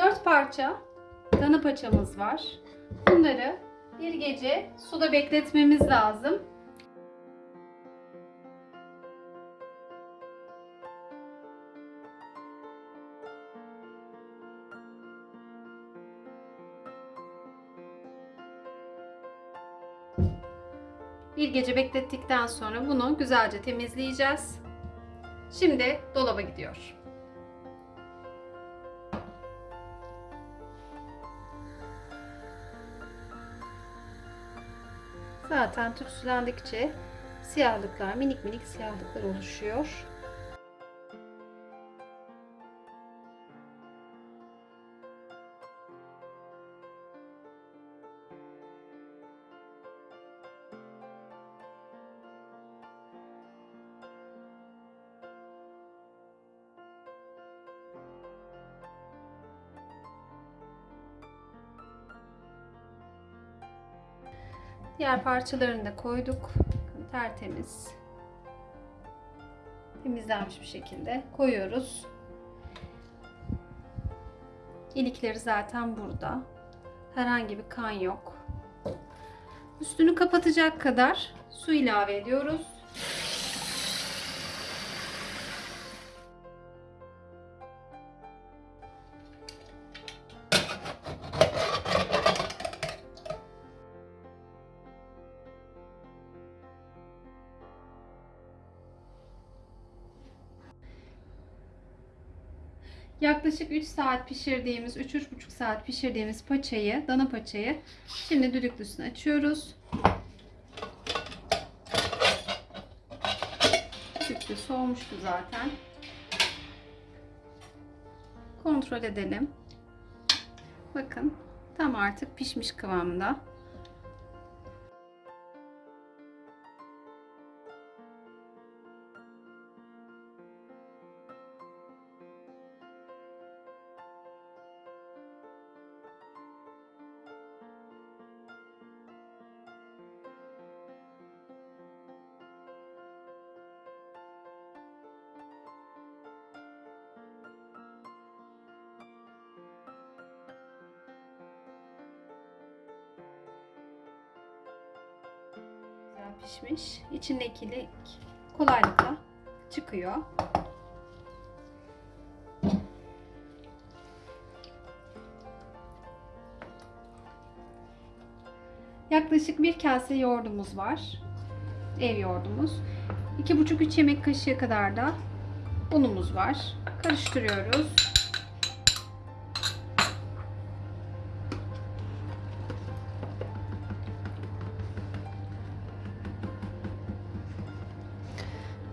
4 parça dana paçamız var. Bunları bir gece suda bekletmemiz lazım. Bir gece beklettikten sonra bunu güzelce temizleyeceğiz. Şimdi dolaba gidiyor. Zaten tütsülendikçe siyahlıklar, minik minik siyahlıklar oluşuyor. Diğer parçalarını da koyduk. Tertemiz. Temizlenmiş bir şekilde koyuyoruz. İlikleri zaten burada. Herhangi bir kan yok. Üstünü kapatacak kadar su ilave ediyoruz. Yaklaşık 3 saat pişirdiğimiz, 3-3,5 saat pişirdiğimiz paçayı, dana paçayı şimdi düdüklüsüne açıyoruz. Düdüklü soğumuştu zaten. Kontrol edelim. Bakın tam artık pişmiş kıvamda. Pişmiş. İçindeki ilik kolaylıkla çıkıyor. Yaklaşık bir kase yoğurdumuz var. Ev yoğurdumuz. 2,5-3 yemek kaşığı kadar da unumuz var. Karıştırıyoruz.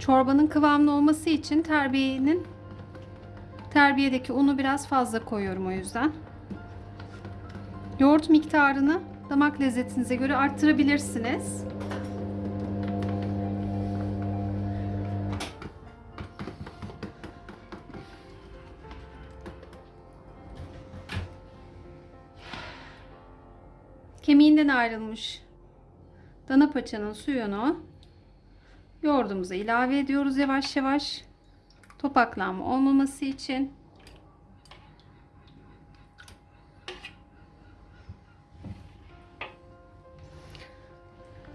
Çorbanın kıvamlı olması için terbiyenin terbiyedeki unu biraz fazla koyuyorum o yüzden. Yoğurt miktarını damak lezzetinize göre arttırabilirsiniz. Kemiğinden ayrılmış dana paçanın suyunu yoğurdumuza ilave ediyoruz yavaş yavaş. Topaklanma olmaması için.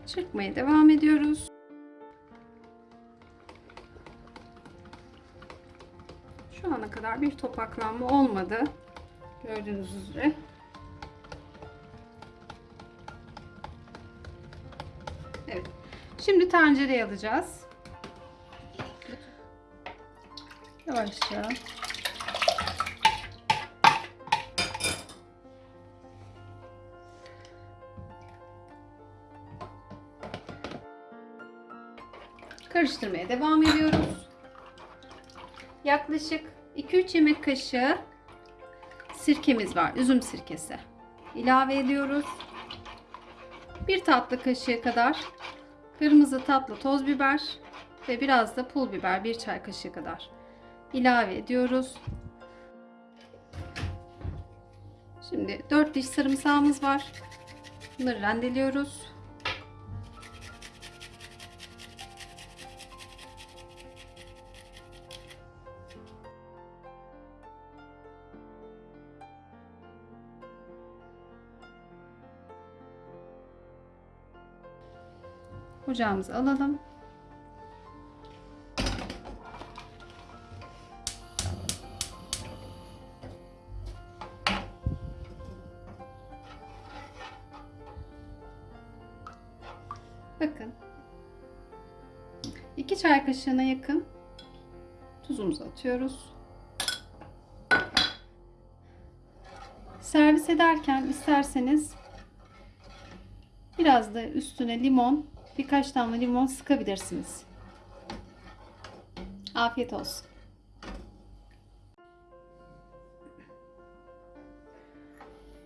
Çırpmaya devam ediyoruz. Şu ana kadar bir topaklanma olmadı. Gördüğünüz üzere. Şimdi tencereye alacağız. Yavaşça. Karıştırmaya devam ediyoruz. Yaklaşık 2-3 yemek kaşığı sirkemiz var. Üzüm sirkesi. İlave ediyoruz. Bir tatlı kaşığı kadar kırmızı tatlı toz biber ve biraz da pul biber bir çay kaşığı kadar ilave ediyoruz. Şimdi 4 diş sarımsağımız var. Bunları rendeliyoruz. Ocağımıza alalım. Bakın. 2 çay kaşığına yakın tuzumuzu atıyoruz. Servis ederken isterseniz biraz da üstüne limon, birkaç damla limon sıkabilirsiniz. Afiyet olsun.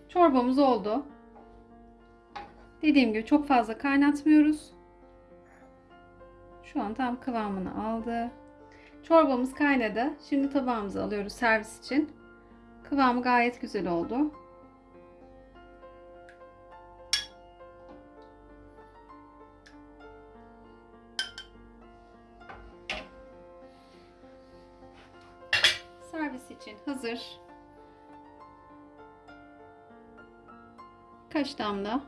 Çorbamız oldu. Dediğim gibi çok fazla kaynatmıyoruz. Şu an tam kıvamını aldı. Çorbamız kaynadı. Şimdi tabağımıza alıyoruz servis için. Kıvamı gayet güzel oldu. İçin hazır. Kaç damla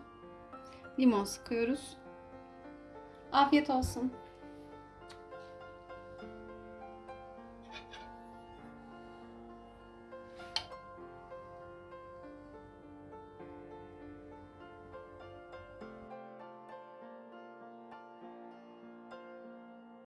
limon sıkıyoruz. Afiyet olsun.